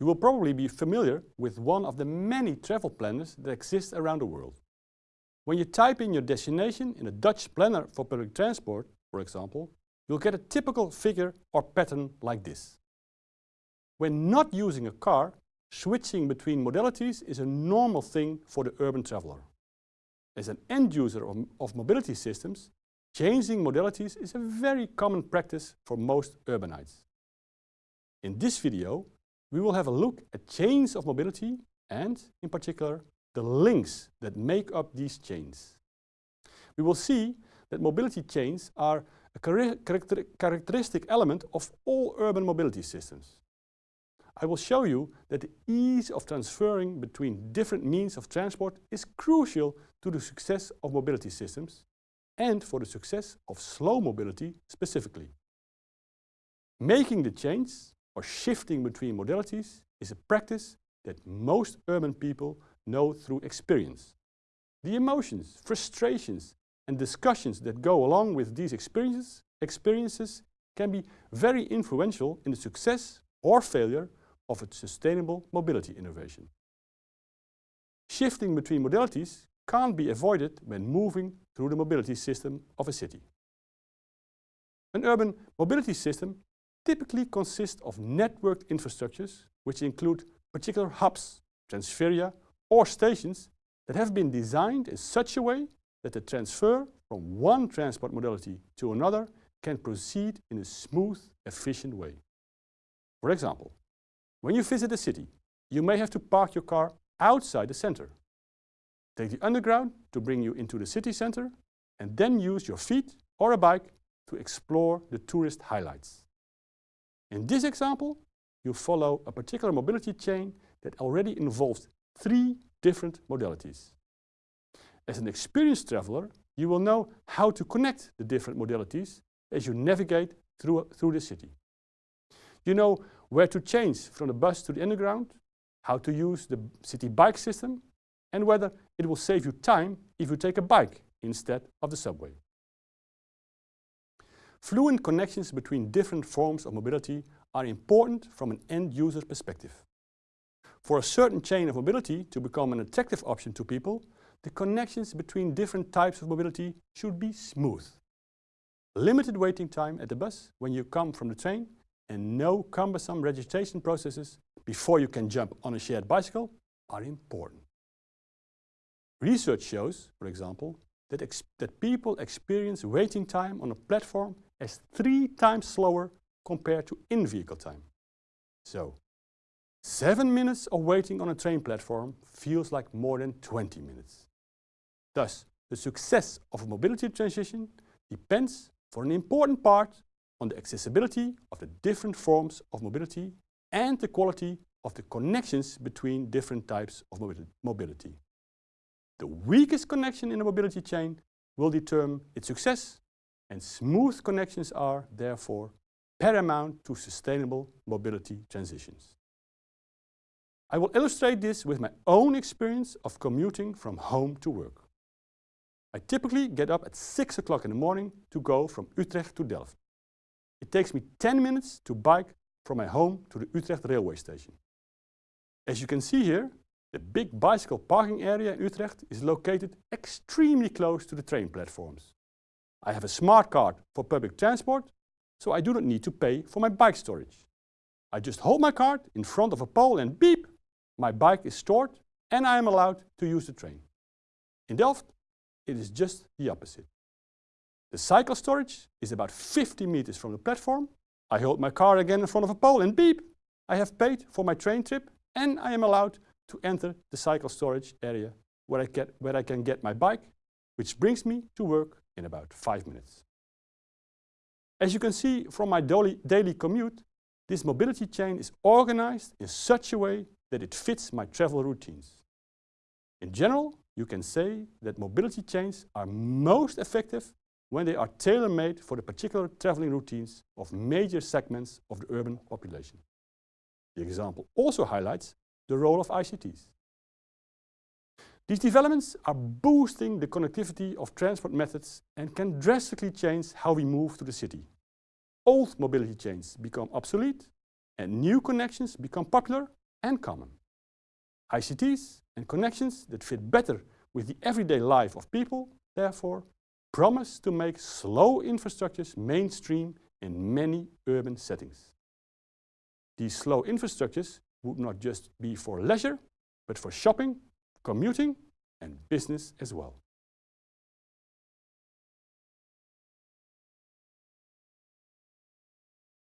You will probably be familiar with one of the many travel planners that exist around the world. When you type in your destination in a Dutch planner for public transport, for example, you'll get a typical figure or pattern like this. When not using a car, switching between modalities is a normal thing for the urban traveler. As an end user of, mobility systems, changing modalities is a very common practice for most urbanites. In this video, we will have a look at chains of mobility and, in particular, the links that make up these chains. We will see that mobility chains are a character characteristic element of all urban mobility systems. I will show you that the ease of transferring between different means of transport is crucial to the success of mobility systems and for the success of slow mobility specifically. Making the change or shifting between modalities is a practice that most urban people know through experience. The emotions, frustrations and discussions that go along with these experiences, experiences can be very influential in the success or failure of a sustainable mobility innovation. Shifting between modalities can't be avoided when moving through the mobility system of a city. An urban mobility system typically consists of networked infrastructures which include particular hubs, transferia or stations that have been designed in such a way that the transfer from one transport modality to another can proceed in a smooth, efficient way. For example, when you visit a city, you may have to park your car outside the center. Take the underground to bring you into the city center and then use your feet or a bike to explore the tourist highlights. In this example, you follow a particular mobility chain that already involves three different modalities. As an experienced traveler, you will know how to connect the different modalities as you navigate through, through the city. You know where to change from the bus to the underground, how to use the city bike system, and whether it will save you time if you take a bike instead of the subway. Fluent connections between different forms of mobility are important from an end user perspective. For a certain chain of mobility to become an attractive option to people, the connections between different types of mobility should be smooth. Limited waiting time at the bus when you come from the train and no cumbersome registration processes before you can jump on a shared bicycle are important. Research shows, for example, that, that people experience waiting time on a platform as three times slower compared to in-vehicle time. So, seven minutes of waiting on a train platform feels like more than 20 minutes. Thus, the success of a mobility transition depends for an important part on the accessibility of the different forms of mobility and the quality of the connections between different types of mobility. The weakest connection in the mobility chain will determine its success and smooth connections are, therefore, paramount to sustainable mobility transitions. I will illustrate this with my own experience of commuting from home to work. I typically get up at 6 o'clock in the morning to go from Utrecht to Delft. It takes me 10 minutes to bike from my home to the Utrecht railway station. As you can see here, the big bicycle parking area in Utrecht is located extremely close to the train platforms. I have a smart card for public transport, so I do not need to pay for my bike storage. I just hold my card in front of a pole and beep, my bike is stored and I am allowed to use the train. In Delft, it is just the opposite. The cycle storage is about 50 meters from the platform. I hold my car again in front of a pole and beep! I have paid for my train trip and I am allowed to enter the cycle storage area where I, get, where I can get my bike, which brings me to work in about five minutes. As you can see from my daily, daily commute, this mobility chain is organized in such a way that it fits my travel routines. In general, you can say that mobility chains are most effective when they are tailor-made for the particular traveling routines of major segments of the urban population. The example also highlights the role of ICTs. These developments are boosting the connectivity of transport methods and can drastically change how we move to the city. old mobility chains become obsolete and new connections become popular and common. ICTs and connections that fit better with the everyday life of people, therefore, promise to make slow infrastructures mainstream in many urban settings. These slow infrastructures would not just be for leisure, but for shopping, commuting and business as well.